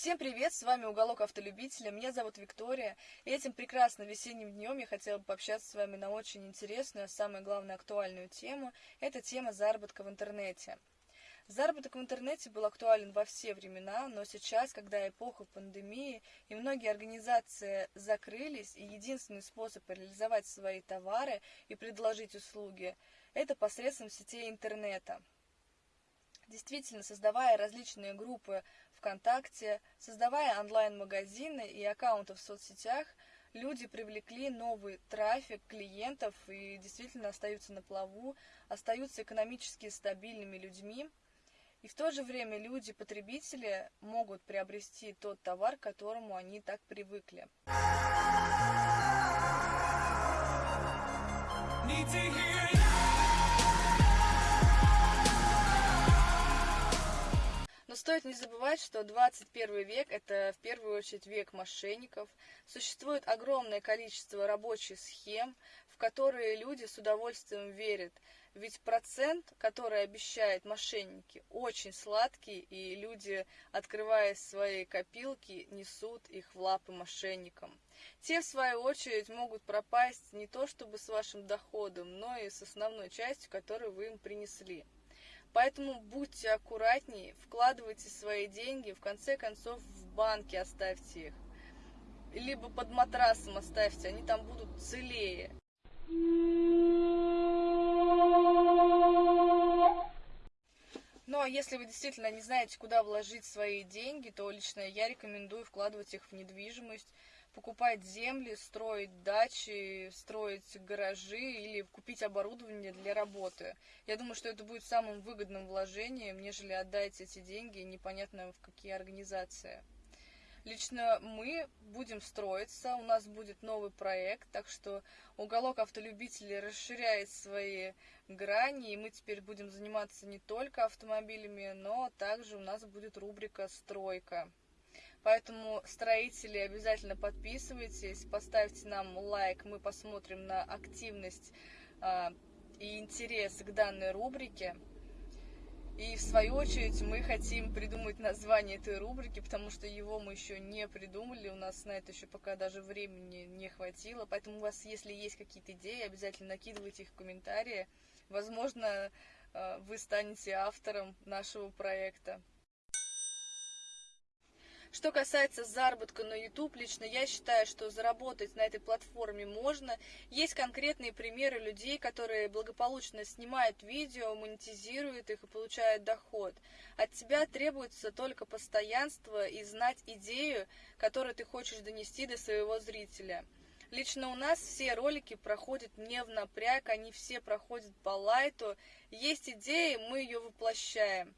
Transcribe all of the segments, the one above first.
Всем привет, с вами Уголок Автолюбителя, меня зовут Виктория, и этим прекрасным весенним днем я хотела бы пообщаться с вами на очень интересную, а самое главное актуальную тему, это тема заработка в интернете. Заработок в интернете был актуален во все времена, но сейчас, когда эпоха пандемии и многие организации закрылись, и единственный способ реализовать свои товары и предложить услуги – это посредством сетей интернета. Действительно, создавая различные группы ВКонтакте, создавая онлайн-магазины и аккаунты в соцсетях, люди привлекли новый трафик клиентов и действительно остаются на плаву, остаются экономически стабильными людьми. И в то же время люди-потребители могут приобрести тот товар, к которому они так привыкли. Need to hear стоит не забывать, что 21 век – это в первую очередь век мошенников. Существует огромное количество рабочих схем, в которые люди с удовольствием верят. Ведь процент, который обещают мошенники, очень сладкий, и люди, открывая свои копилки, несут их в лапы мошенникам. Те, в свою очередь, могут пропасть не то чтобы с вашим доходом, но и с основной частью, которую вы им принесли. Поэтому будьте аккуратнее, вкладывайте свои деньги, в конце концов в банке оставьте их. Либо под матрасом оставьте, они там будут целее. Ну а если вы действительно не знаете, куда вложить свои деньги, то лично я рекомендую вкладывать их в недвижимость, покупать земли, строить дачи, строить гаражи или купить оборудование для работы. Я думаю, что это будет самым выгодным вложением, нежели отдать эти деньги непонятно в какие организации. Лично мы будем строиться, у нас будет новый проект, так что уголок автолюбителей расширяет свои грани, и мы теперь будем заниматься не только автомобилями, но также у нас будет рубрика «Стройка». Поэтому, строители, обязательно подписывайтесь, поставьте нам лайк, мы посмотрим на активность э, и интерес к данной рубрике. И в свою очередь мы хотим придумать название этой рубрики, потому что его мы еще не придумали, у нас на это еще пока даже времени не хватило. Поэтому у вас, если есть какие-то идеи, обязательно накидывайте их в комментарии. Возможно, э, вы станете автором нашего проекта. Что касается заработка на YouTube, лично я считаю, что заработать на этой платформе можно. Есть конкретные примеры людей, которые благополучно снимают видео, монетизируют их и получают доход. От тебя требуется только постоянство и знать идею, которую ты хочешь донести до своего зрителя. Лично у нас все ролики проходят не в напряг, они все проходят по лайту. Есть идея, мы ее воплощаем.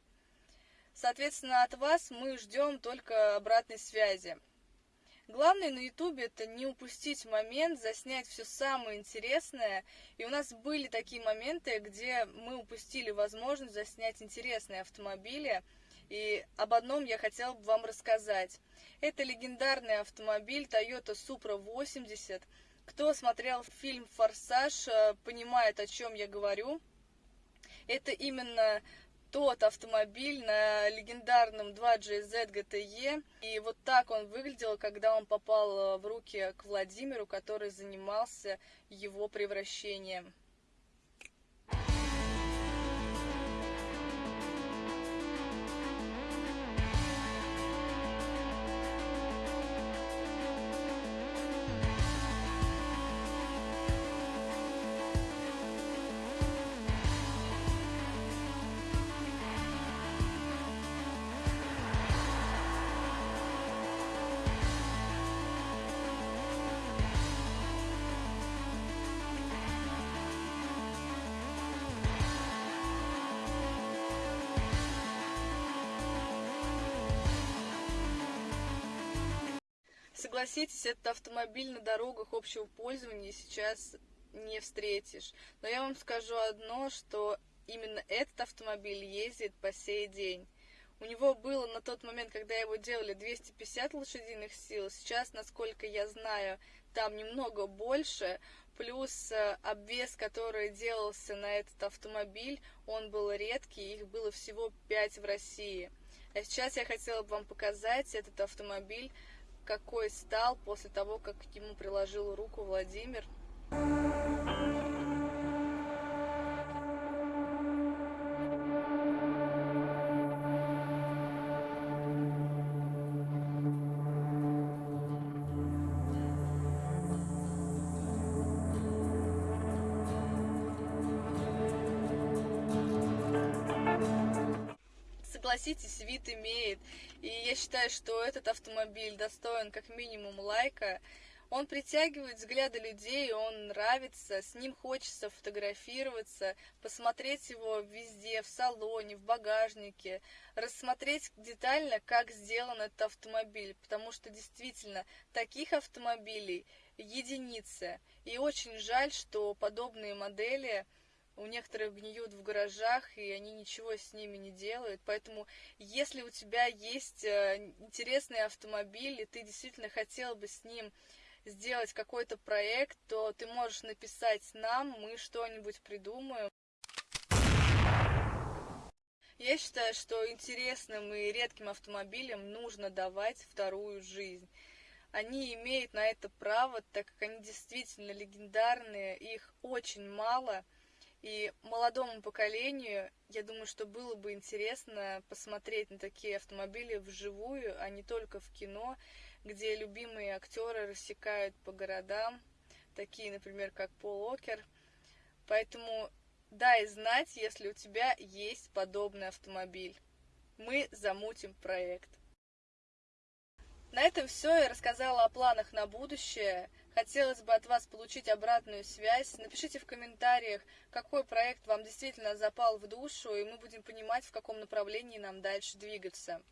Соответственно, от вас мы ждем только обратной связи. Главное на ютубе это не упустить момент, заснять все самое интересное. И у нас были такие моменты, где мы упустили возможность заснять интересные автомобили. И об одном я хотела бы вам рассказать. Это легендарный автомобиль Toyota Supra 80. Кто смотрел фильм «Форсаж», э, понимает, о чем я говорю. Это именно тот автомобиль на легендарном 2GZ GTE. И вот так он выглядел, когда он попал в руки к Владимиру, который занимался его превращением. Согласитесь, этот автомобиль на дорогах общего пользования сейчас не встретишь. Но я вам скажу одно, что именно этот автомобиль ездит по сей день. У него было на тот момент, когда его делали, 250 лошадиных сил. Сейчас, насколько я знаю, там немного больше. Плюс э, обвес, который делался на этот автомобиль, он был редкий, их было всего 5 в России. А сейчас я хотела бы вам показать этот автомобиль, какой стал после того, как к нему приложил руку Владимир. Согласитесь, вид имеет. И я считаю, что этот автомобиль достоин как минимум лайка. Он притягивает взгляды людей, он нравится, с ним хочется фотографироваться, посмотреть его везде, в салоне, в багажнике, рассмотреть детально, как сделан этот автомобиль, потому что действительно таких автомобилей единицы. И очень жаль, что подобные модели у некоторых гниют в гаражах, и они ничего с ними не делают. Поэтому, если у тебя есть э, интересный автомобиль, и ты действительно хотел бы с ним сделать какой-то проект, то ты можешь написать нам, мы что-нибудь придумаем. Я считаю, что интересным и редким автомобилям нужно давать вторую жизнь. Они имеют на это право, так как они действительно легендарные, их очень мало – и молодому поколению, я думаю, что было бы интересно посмотреть на такие автомобили вживую, а не только в кино, где любимые актеры рассекают по городам, такие, например, как Пол Окер. Поэтому дай знать, если у тебя есть подобный автомобиль. Мы замутим проект. На этом все. Я рассказала о планах на будущее. Хотелось бы от вас получить обратную связь. Напишите в комментариях, какой проект вам действительно запал в душу, и мы будем понимать, в каком направлении нам дальше двигаться.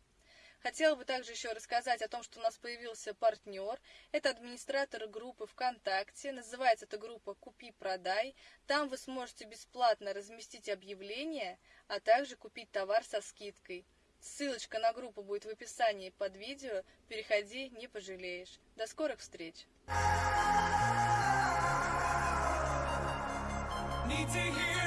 Хотела бы также еще рассказать о том, что у нас появился партнер. Это администратор группы ВКонтакте. Называется эта группа «Купи-продай». Там вы сможете бесплатно разместить объявление, а также купить товар со скидкой. Ссылочка на группу будет в описании под видео. Переходи, не пожалеешь. До скорых встреч! Need to hear